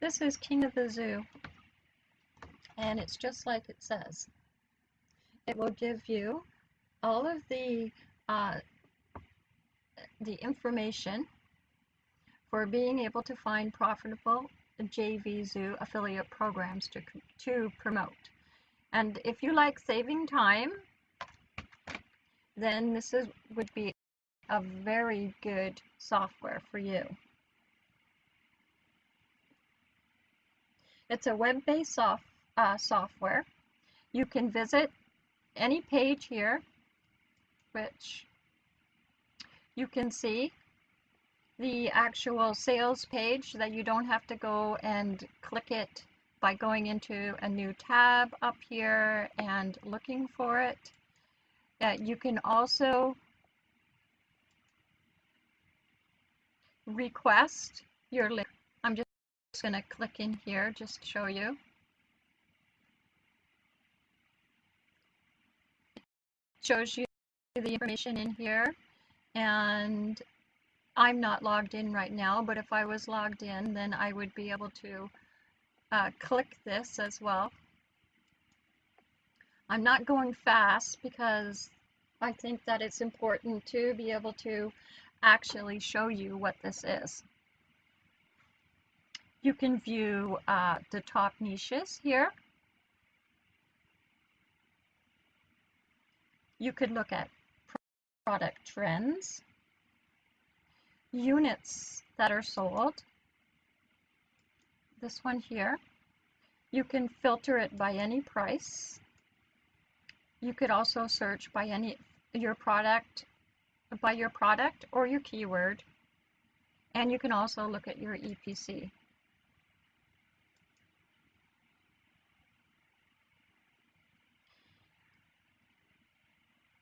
This is King of the Zoo, and it's just like it says. It will give you all of the uh, the information for being able to find profitable JV Zoo affiliate programs to, to promote. And if you like saving time, then this is, would be a very good software for you. It's a web-based soft, uh, software. You can visit any page here, which you can see the actual sales page that you don't have to go and click it by going into a new tab up here and looking for it. Uh, you can also request your link. Just going to click in here just to show you. It shows you the information in here and I'm not logged in right now but if I was logged in then I would be able to uh, click this as well. I'm not going fast because I think that it's important to be able to actually show you what this is. You can view uh, the top niches here. You could look at product trends, units that are sold, this one here. You can filter it by any price. You could also search by any your product by your product or your keyword. And you can also look at your EPC.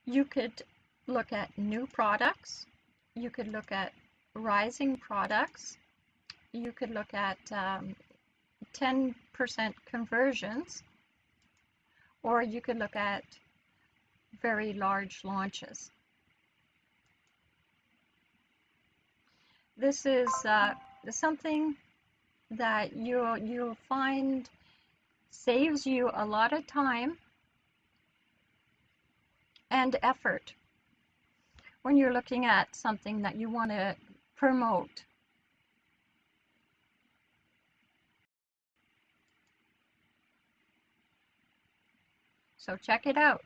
You could look at new products. You could look at rising products. You could look at 10% um, conversions. Or you could look at very large launches. this is uh, something that you'll, you'll find saves you a lot of time and effort when you're looking at something that you want to promote. So check it out.